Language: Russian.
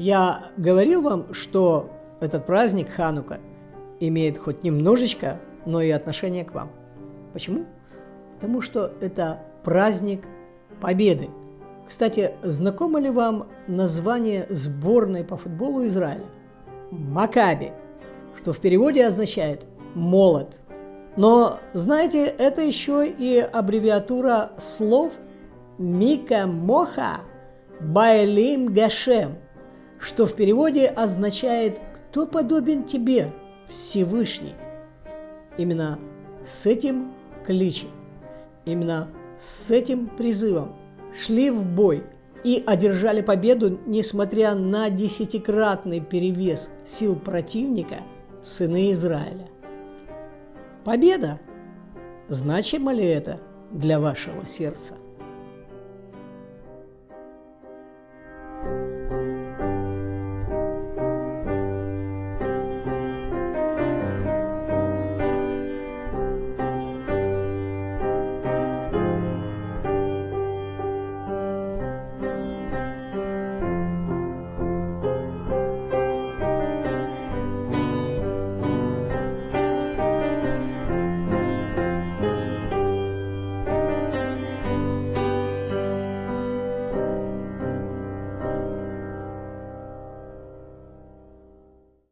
Я говорил вам, что этот праздник Ханука имеет хоть немножечко, но и отношение к вам. Почему? Потому что это праздник победы. Кстати, знакомо ли вам название сборной по футболу Израиля? Макаби, что в переводе означает «молот». Но, знаете, это еще и аббревиатура слов «Мика Моха Байлим Гашем», что в переводе означает «Кто подобен тебе, Всевышний?». Именно с этим кличем, именно с этим призывом шли в бой и одержали победу, несмотря на десятикратный перевес сил противника, сыны Израиля. Победа! Значимо ли это для вашего сердца?